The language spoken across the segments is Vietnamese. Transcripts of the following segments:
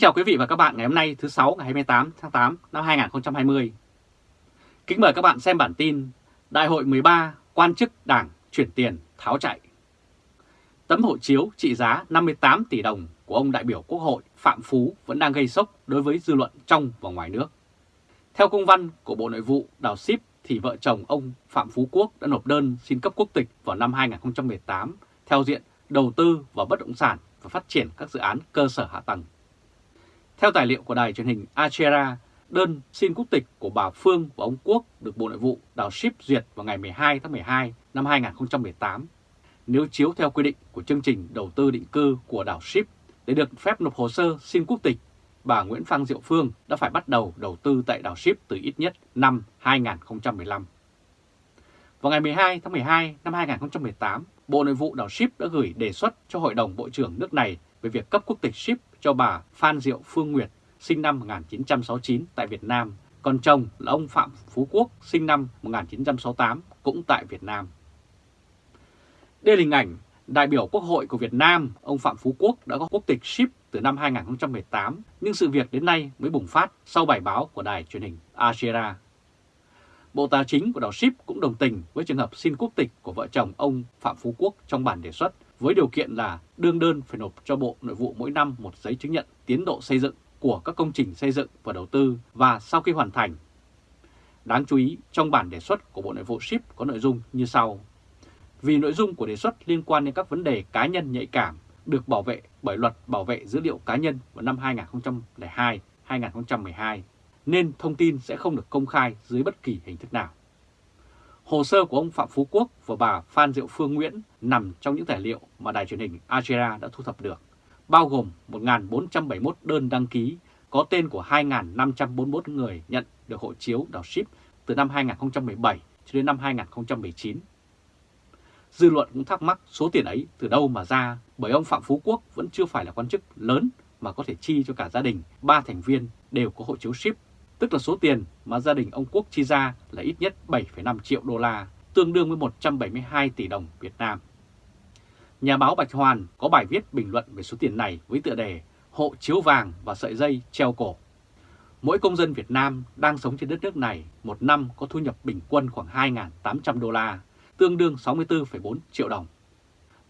Kính chào quý vị và các bạn ngày hôm nay, thứ 6 ngày 28 tháng 8 năm 2020. Kính mời các bạn xem bản tin Đại hội 13 quan chức đảng chuyển tiền tháo chạy. Tấm hộ chiếu trị giá 58 tỷ đồng của ông đại biểu Quốc hội Phạm Phú vẫn đang gây sốc đối với dư luận trong và ngoài nước. Theo công văn của Bộ Nội vụ, Đào Ship thì vợ chồng ông Phạm Phú Quốc đã nộp đơn xin cấp quốc tịch vào năm 2018 theo diện đầu tư vào bất động sản và phát triển các dự án cơ sở hạ tầng. Theo tài liệu của đài truyền hình Achera, đơn xin quốc tịch của bà Phương và ông Quốc được Bộ Nội vụ đào ship duyệt vào ngày 12 tháng 12 năm 2018. Nếu chiếu theo quy định của chương trình đầu tư định cư của đảo ship để được phép nộp hồ sơ xin quốc tịch, bà Nguyễn Phan Diệu Phương đã phải bắt đầu đầu tư tại đảo ship từ ít nhất năm 2015. Vào ngày 12 tháng 12 năm 2018, Bộ Nội vụ đảo Ship đã gửi đề xuất cho Hội đồng Bộ trưởng nước này về việc cấp quốc tịch Ship cho bà Phan Diệu Phương Nguyệt, sinh năm 1969 tại Việt Nam, còn chồng là ông Phạm Phú Quốc, sinh năm 1968, cũng tại Việt Nam. Đây là hình ảnh đại biểu Quốc hội của Việt Nam, ông Phạm Phú Quốc đã có quốc tịch Ship từ năm 2018, nhưng sự việc đến nay mới bùng phát sau bài báo của đài truyền hình Asia. Bộ Tài chính của đảo Ship cũng đồng tình với trường hợp xin quốc tịch của vợ chồng ông Phạm Phú Quốc trong bản đề xuất với điều kiện là đương đơn phải nộp cho Bộ Nội vụ mỗi năm một giấy chứng nhận tiến độ xây dựng của các công trình xây dựng và đầu tư và sau khi hoàn thành. Đáng chú ý, trong bản đề xuất của Bộ Nội vụ Ship có nội dung như sau. Vì nội dung của đề xuất liên quan đến các vấn đề cá nhân nhạy cảm được bảo vệ bởi luật bảo vệ dữ liệu cá nhân vào năm 2002-2012, nên thông tin sẽ không được công khai dưới bất kỳ hình thức nào. Hồ sơ của ông Phạm Phú Quốc và bà Phan Diệu Phương Nguyễn nằm trong những tài liệu mà đài truyền hình Algera đã thu thập được, bao gồm 1.471 đơn đăng ký có tên của 2.541 người nhận được hộ chiếu đảo ship từ năm 2017 cho đến năm 2019. Dư luận cũng thắc mắc số tiền ấy từ đâu mà ra bởi ông Phạm Phú Quốc vẫn chưa phải là quan chức lớn mà có thể chi cho cả gia đình, ba thành viên đều có hộ chiếu ship tức là số tiền mà gia đình ông Quốc chi ra là ít nhất 7,5 triệu đô la, tương đương với 172 tỷ đồng Việt Nam. Nhà báo Bạch Hoàn có bài viết bình luận về số tiền này với tựa đề Hộ chiếu vàng và sợi dây treo cổ. Mỗi công dân Việt Nam đang sống trên đất nước này một năm có thu nhập bình quân khoảng 2.800 đô la, tương đương 64,4 triệu đồng.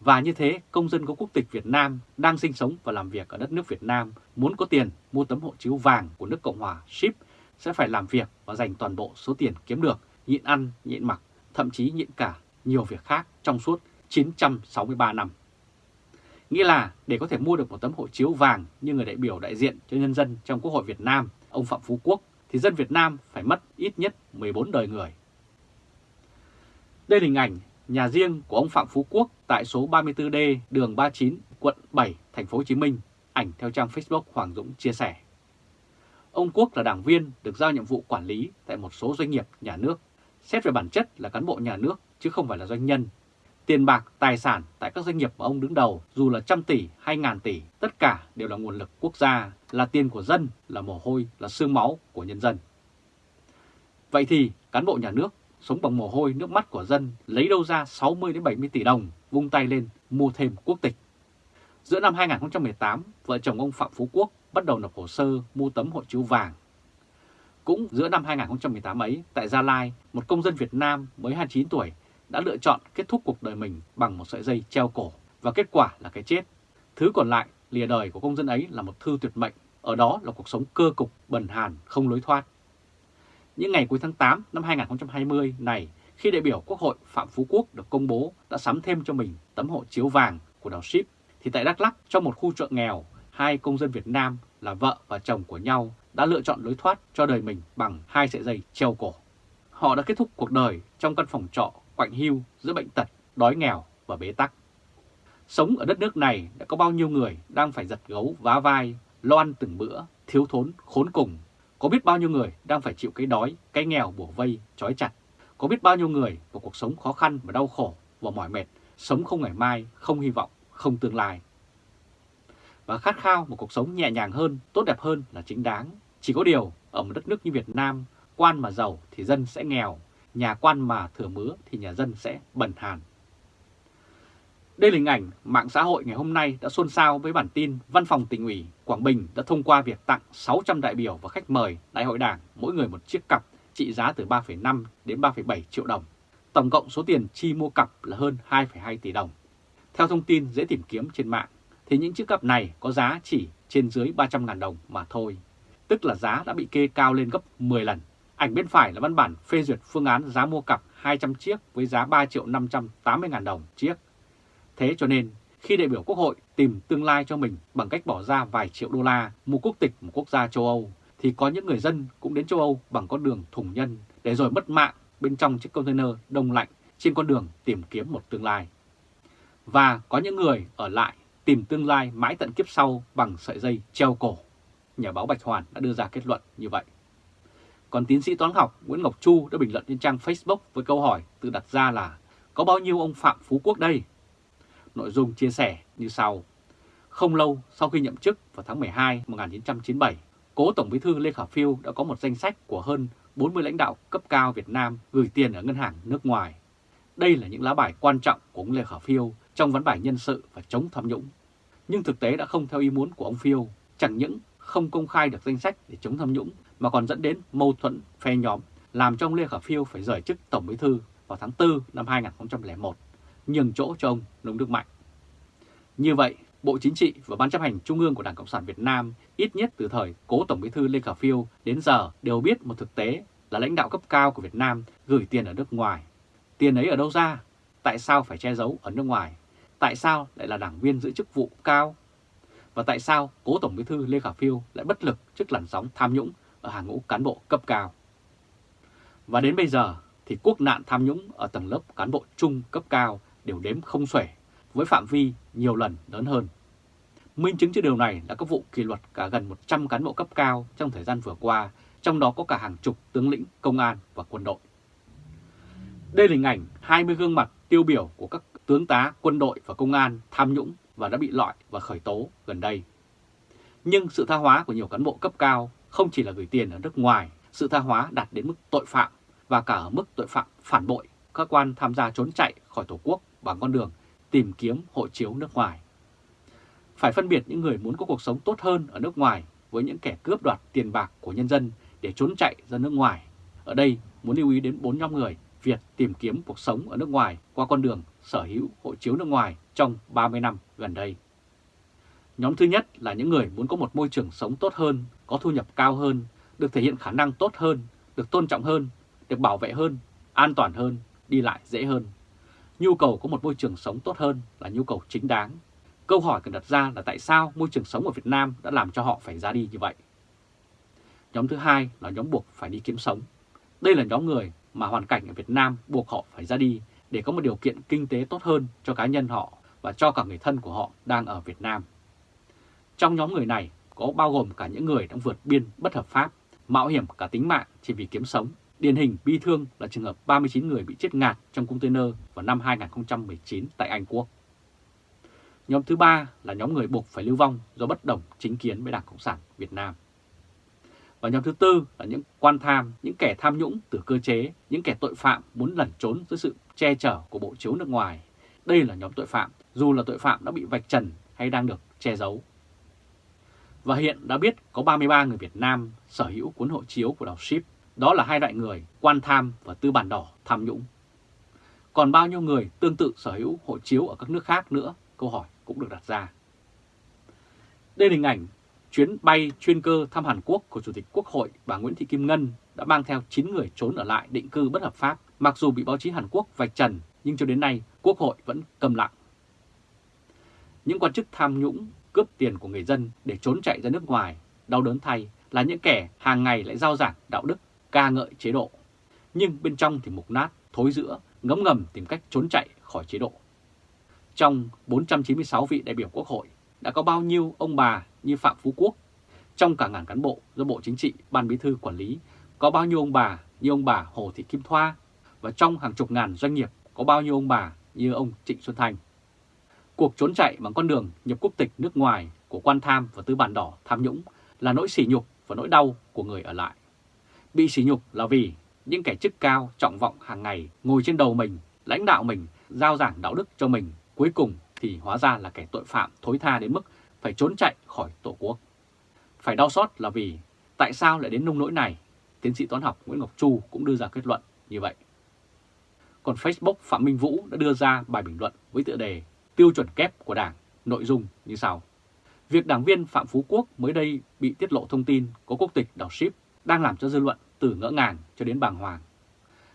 Và như thế, công dân có quốc tịch Việt Nam đang sinh sống và làm việc ở đất nước Việt Nam muốn có tiền mua tấm hộ chiếu vàng của nước Cộng hòa ship sẽ phải làm việc và dành toàn bộ số tiền kiếm được, nhịn ăn, nhịn mặc, thậm chí nhịn cả nhiều việc khác trong suốt 963 năm. Nghĩa là để có thể mua được một tấm hộ chiếu vàng như người đại biểu đại diện cho nhân dân trong Quốc hội Việt Nam, ông Phạm Phú Quốc, thì dân Việt Nam phải mất ít nhất 14 đời người. Đây là hình ảnh nhà riêng của ông Phạm Phú Quốc tại số 34D đường 39, quận 7, thành phố Hồ Chí Minh, ảnh theo trang Facebook Hoàng Dũng chia sẻ. Ông Quốc là đảng viên được giao nhiệm vụ quản lý tại một số doanh nghiệp nhà nước. Xét về bản chất là cán bộ nhà nước chứ không phải là doanh nhân. Tiền bạc, tài sản tại các doanh nghiệp mà ông đứng đầu dù là trăm tỷ hay ngàn tỷ, tất cả đều là nguồn lực quốc gia, là tiền của dân, là mồ hôi, là xương máu của nhân dân. Vậy thì cán bộ nhà nước sống bằng mồ hôi nước mắt của dân lấy đâu ra 60 đến 70 tỷ đồng vung tay lên mua thêm quốc tịch. Giữa năm 2018, vợ chồng ông Phạm Phú Quốc bắt đầu nộp hồ sơ mua tấm hộ chiếu vàng. Cũng giữa năm 2018 ấy, tại Gia Lai, một công dân Việt Nam mới 29 tuổi đã lựa chọn kết thúc cuộc đời mình bằng một sợi dây treo cổ và kết quả là cái chết. Thứ còn lại lìa đời của công dân ấy là một thư tuyệt mệnh, ở đó là cuộc sống cơ cục, bần hàn, không lối thoát. Những ngày cuối tháng 8 năm 2020 này, khi đại biểu Quốc hội Phạm Phú Quốc được công bố đã sắm thêm cho mình tấm hộ chiếu vàng của đảo ship, thì tại Đắk Lắk trong một khu chợ nghèo hai công dân Việt Nam là vợ và chồng của nhau đã lựa chọn lối thoát cho đời mình bằng hai sợi dây treo cổ. Họ đã kết thúc cuộc đời trong căn phòng trọ quạnh hiu giữa bệnh tật, đói nghèo và bế tắc. Sống ở đất nước này đã có bao nhiêu người đang phải giật gấu vá vai, lo ăn từng bữa, thiếu thốn, khốn cùng. Có biết bao nhiêu người đang phải chịu cái đói, cái nghèo bổ vây, trói chặt. Có biết bao nhiêu người vào cuộc sống khó khăn và đau khổ và mỏi mệt, sống không ngày mai, không hy vọng, không tương lai và khát khao một cuộc sống nhẹ nhàng hơn, tốt đẹp hơn là chính đáng. Chỉ có điều, ở một đất nước như Việt Nam, quan mà giàu thì dân sẽ nghèo, nhà quan mà thừa mứa thì nhà dân sẽ bần hàn. Đây là hình ảnh mạng xã hội ngày hôm nay đã xôn xao với bản tin Văn phòng tỉnh ủy Quảng Bình đã thông qua việc tặng 600 đại biểu và khách mời Đại hội Đảng mỗi người một chiếc cặp trị giá từ 3,5 đến 3,7 triệu đồng. Tổng cộng số tiền chi mua cặp là hơn 2,2 tỷ đồng. Theo thông tin dễ tìm kiếm trên mạng, thì những chiếc cặp này có giá chỉ trên dưới 300.000 đồng mà thôi, tức là giá đã bị kê cao lên gấp 10 lần. Ảnh bên phải là văn bản phê duyệt phương án giá mua cặp 200 chiếc với giá 3 triệu 580 ngàn đồng chiếc. Thế cho nên, khi đại biểu Quốc hội tìm tương lai cho mình bằng cách bỏ ra vài triệu đô la mua quốc tịch một quốc gia châu Âu, thì có những người dân cũng đến châu Âu bằng con đường thùng nhân để rồi mất mạng bên trong chiếc container đông lạnh trên con đường tìm kiếm một tương lai. Và có những người ở lại tìm tương lai mãi tận kiếp sau bằng sợi dây treo cổ. Nhà báo Bạch Hoàn đã đưa ra kết luận như vậy. Còn tiến sĩ toán học Nguyễn Ngọc Chu đã bình luận trên trang Facebook với câu hỏi tự đặt ra là có bao nhiêu ông Phạm Phú Quốc đây? Nội dung chia sẻ như sau. Không lâu sau khi nhậm chức vào tháng 12 1997, cố Tổng bí thư Lê Khả Phiêu đã có một danh sách của hơn 40 lãnh đạo cấp cao Việt Nam gửi tiền ở ngân hàng nước ngoài. Đây là những lá bài quan trọng của ông Lê Khả Phiêu trong vấn bài nhân sự và chống tham nhũng. Nhưng thực tế đã không theo ý muốn của ông Phiêu, chẳng những không công khai được danh sách để chống tham nhũng mà còn dẫn đến mâu thuẫn phe nhóm, làm cho ông Lê Khả Phiêu phải rời chức Tổng Bí thư vào tháng 4 năm 2001, nhường chỗ cho ông Nông Đức Mạnh. Như vậy, Bộ Chính trị và Ban chấp hành Trung ương của Đảng Cộng sản Việt Nam ít nhất từ thời cố Tổng Bí thư Lê Khả Phiêu đến giờ đều biết một thực tế là lãnh đạo cấp cao của Việt Nam gửi tiền ở nước ngoài. Tiền ấy ở đâu ra? Tại sao phải che giấu ở nước ngoài? Tại sao lại là đảng viên giữ chức vụ cao? Và tại sao cố Tổng Bí thư Lê Khả Phiêu lại bất lực trước làn sóng tham nhũng ở hàng ngũ cán bộ cấp cao? Và đến bây giờ thì quốc nạn tham nhũng ở tầng lớp cán bộ trung cấp cao đều đếm không xuể với phạm vi nhiều lần lớn hơn. Minh chứng cho điều này là các vụ kỷ luật cả gần 100 cán bộ cấp cao trong thời gian vừa qua, trong đó có cả hàng chục tướng lĩnh công an và quân đội. Đây là hình ảnh 20 gương mặt tiêu biểu của các tướng tá quân đội và công an tham nhũng và đã bị loại và khởi tố gần đây. Nhưng sự tha hóa của nhiều cán bộ cấp cao không chỉ là gửi tiền ở nước ngoài, sự tha hóa đạt đến mức tội phạm và cả ở mức tội phạm phản bội, các quan tham gia trốn chạy khỏi Tổ quốc bằng con đường tìm kiếm hộ chiếu nước ngoài. Phải phân biệt những người muốn có cuộc sống tốt hơn ở nước ngoài với những kẻ cướp đoạt tiền bạc của nhân dân để trốn chạy ra nước ngoài. Ở đây muốn lưu ý đến bốn nhóm người Việt tìm kiếm cuộc sống ở nước ngoài qua con đường sở hữu hộ chiếu nước ngoài trong 30 năm gần đây. Nhóm thứ nhất là những người muốn có một môi trường sống tốt hơn, có thu nhập cao hơn, được thể hiện khả năng tốt hơn, được tôn trọng hơn, được bảo vệ hơn, an toàn hơn, đi lại dễ hơn. Nhu cầu có một môi trường sống tốt hơn là nhu cầu chính đáng. Câu hỏi cần đặt ra là tại sao môi trường sống ở Việt Nam đã làm cho họ phải ra đi như vậy? Nhóm thứ hai là nhóm buộc phải đi kiếm sống. Đây là nhóm người mà hoàn cảnh ở Việt Nam buộc họ phải ra đi để có một điều kiện kinh tế tốt hơn cho cá nhân họ và cho cả người thân của họ đang ở Việt Nam. Trong nhóm người này có bao gồm cả những người đang vượt biên bất hợp pháp, mạo hiểm cả tính mạng chỉ vì kiếm sống. Điển hình bi thương là trường hợp 39 người bị chết ngạt trong container vào năm 2019 tại Anh Quốc. Nhóm thứ ba là nhóm người buộc phải lưu vong do bất đồng chính kiến với Đảng Cộng sản Việt Nam. Và nhóm thứ tư là những quan tham, những kẻ tham nhũng từ cơ chế, những kẻ tội phạm muốn lẩn trốn dưới sự che chở của bộ chiếu nước ngoài. Đây là nhóm tội phạm, dù là tội phạm đã bị vạch trần hay đang được che giấu. Và hiện đã biết có 33 người Việt Nam sở hữu cuốn hộ chiếu của đảo Ship. Đó là hai loại người quan tham và tư bản đỏ tham nhũng. Còn bao nhiêu người tương tự sở hữu hộ chiếu ở các nước khác nữa? Câu hỏi cũng được đặt ra. Đây là hình ảnh chuyến bay chuyên cơ thăm Hàn Quốc của Chủ tịch Quốc hội bà Nguyễn Thị Kim Ngân đã mang theo 9 người trốn ở lại định cư bất hợp pháp. Mặc dù bị báo chí Hàn Quốc vạch trần, nhưng cho đến nay Quốc hội vẫn cầm lặng. Những quan chức tham nhũng, cướp tiền của người dân để trốn chạy ra nước ngoài, đau đớn thay là những kẻ hàng ngày lại giao giảng đạo đức, ca ngợi chế độ. Nhưng bên trong thì mục nát, thối giữa, ngấm ngầm tìm cách trốn chạy khỏi chế độ. Trong 496 vị đại biểu Quốc hội, đã có bao nhiêu ông bà như Phạm Phú Quốc. Trong cả ngàn cán bộ do Bộ Chính trị, Ban Bí thư quản lý, có bao nhiêu ông bà như ông bà Hồ Thị Kim Thoa. Và trong hàng chục ngàn doanh nghiệp có bao nhiêu ông bà như ông Trịnh Xuân Thanh. Cuộc trốn chạy bằng con đường nhập quốc tịch nước ngoài của quan tham và tư bản đỏ tham nhũng là nỗi sỉ nhục và nỗi đau của người ở lại. Bị sỉ nhục là vì những kẻ chức cao trọng vọng hàng ngày ngồi trên đầu mình, lãnh đạo mình, giao giảng đạo đức cho mình, cuối cùng thì hóa ra là kẻ tội phạm thối tha đến mức phải trốn chạy khỏi Tổ quốc. Phải đau xót là vì tại sao lại đến nông nỗi này? Tiến sĩ toán học Nguyễn Ngọc Chu cũng đưa ra kết luận như vậy. Còn Facebook Phạm Minh Vũ đã đưa ra bài bình luận với tựa đề Tiêu chuẩn kép của Đảng, nội dung như sau. Việc đảng viên Phạm Phú Quốc mới đây bị tiết lộ thông tin có quốc tịch đảo ship đang làm cho dư luận từ ngỡ ngàng cho đến bàng hoàng.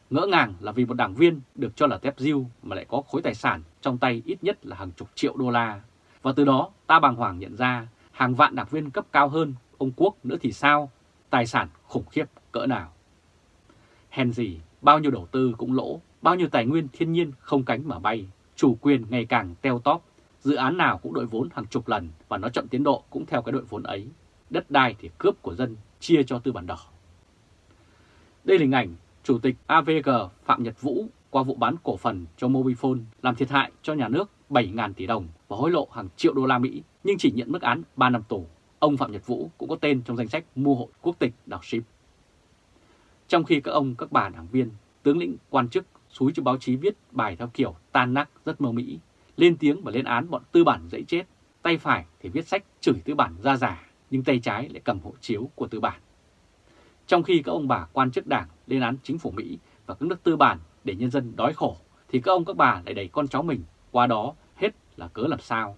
Ngỡ ngàng là vì một đảng viên được cho là tép diêu mà lại có khối tài sản trong tay ít nhất là hàng chục triệu đô la. Và từ đó ta bàng hoàng nhận ra hàng vạn đảng viên cấp cao hơn ông Quốc nữa thì sao? Tài sản khủng khiếp cỡ nào? Hèn gì, bao nhiêu đầu tư cũng lỗ, bao nhiêu tài nguyên thiên nhiên không cánh mà bay, chủ quyền ngày càng teo tóp, dự án nào cũng đội vốn hàng chục lần và nó chậm tiến độ cũng theo cái đội vốn ấy. Đất đai thì cướp của dân, chia cho tư bản đỏ. Đây là hình ảnh Chủ tịch AVG Phạm Nhật Vũ qua vụ bán cổ phần cho Mobifone làm thiệt hại cho nhà nước 7.000 tỷ đồng và hối lộ hàng triệu đô la Mỹ nhưng chỉ nhận mức án 3 năm tù. Ông Phạm Nhật Vũ cũng có tên trong danh sách mua hội quốc tịch đảo ship. Trong khi các ông, các bà đảng viên, tướng lĩnh, quan chức xúi cho báo chí viết bài theo kiểu tan nát rất mơ mỹ, lên tiếng và lên án bọn tư bản dễ chết, tay phải thì viết sách chửi tư bản ra giả, nhưng tay trái lại cầm hộ chiếu của tư bản. Trong khi các ông bà quan chức đảng lên án chính phủ Mỹ và các nước tư bản để nhân dân đói khổ, thì các ông các bà lại đẩy con cháu mình qua đó hết là cớ làm sao.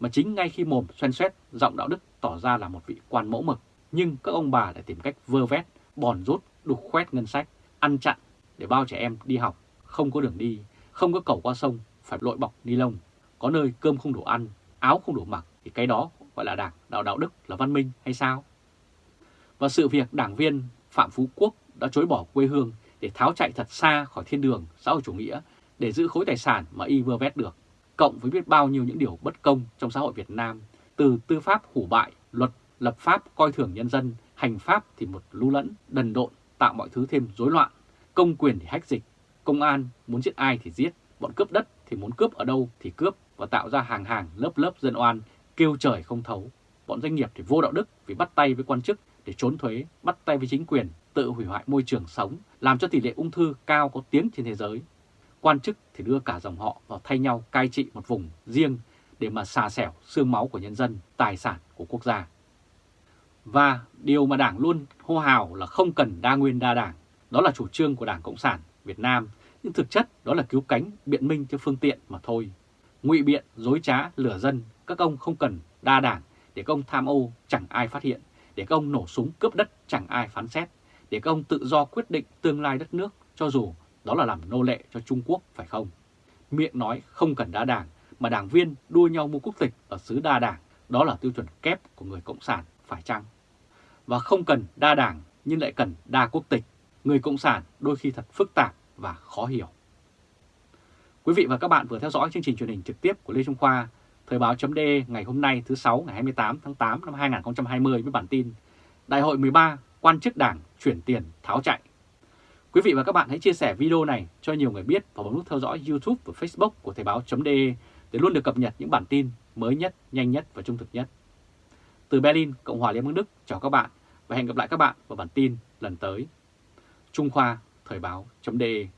Mà chính ngay khi mồm xoen xoét, giọng đạo đức tỏ ra là một vị quan mẫu mực, nhưng các ông bà lại tìm cách vơ vét, bòn rút, đục khoét ngân sách, ăn chặn để bao trẻ em đi học, không có đường đi, không có cầu qua sông, phải lội bọc ni lông, có nơi cơm không đủ ăn, áo không đủ mặc, thì cái đó gọi là đảng, đạo đạo đức là văn minh hay sao? Và sự việc đảng viên Phạm Phú Quốc đã chối bỏ quê hương để tháo chạy thật xa khỏi thiên đường xã hội chủ nghĩa để giữ khối tài sản mà y vừa vét được, cộng với biết bao nhiêu những điều bất công trong xã hội Việt Nam, từ tư pháp hủ bại, luật, lập pháp coi thường nhân dân, hành pháp thì một lưu lẫn, đần độn, tạo mọi thứ thêm rối loạn, công quyền thì hách dịch, công an muốn giết ai thì giết, bọn cướp đất thì muốn cướp ở đâu thì cướp và tạo ra hàng hàng lớp lớp dân oan kêu trời không thấu. Bọn doanh nghiệp thì vô đạo đức vì bắt tay với quan chức để trốn thuế, bắt tay với chính quyền, tự hủy hoại môi trường sống, làm cho tỷ lệ ung thư cao có tiếng trên thế giới. Quan chức thì đưa cả dòng họ vào thay nhau cai trị một vùng riêng để mà xà xẻo xương máu của nhân dân, tài sản của quốc gia. Và điều mà Đảng luôn hô hào là không cần đa nguyên đa đảng, đó là chủ trương của Đảng Cộng sản Việt Nam, nhưng thực chất đó là cứu cánh biện minh cho phương tiện mà thôi. Ngụy biện, dối trá, lừa dân, các ông không cần đa đảng để các ông tham ô chẳng ai phát hiện để các ông nổ súng cướp đất chẳng ai phán xét, để các ông tự do quyết định tương lai đất nước cho dù đó là làm nô lệ cho Trung Quốc phải không? Miệng nói không cần đa đảng mà đảng viên đua nhau mua quốc tịch ở xứ đa đảng, đó là tiêu chuẩn kép của người Cộng sản phải chăng? Và không cần đa đảng nhưng lại cần đa quốc tịch, người Cộng sản đôi khi thật phức tạp và khó hiểu. Quý vị và các bạn vừa theo dõi chương trình truyền hình trực tiếp của Lê Trung Khoa Thời báo chấm ngày hôm nay thứ 6 ngày 28 tháng 8 năm 2020 với bản tin Đại hội 13 quan chức đảng chuyển tiền tháo chạy. Quý vị và các bạn hãy chia sẻ video này cho nhiều người biết và bấm nút theo dõi YouTube và Facebook của Thời Báo .de để luôn được cập nhật những bản tin mới nhất, nhanh nhất và trung thực nhất. Từ Berlin, Cộng hòa Liên bang Đức, chào các bạn và hẹn gặp lại các bạn vào bản tin lần tới. Trung Khoa Thời Báo .de.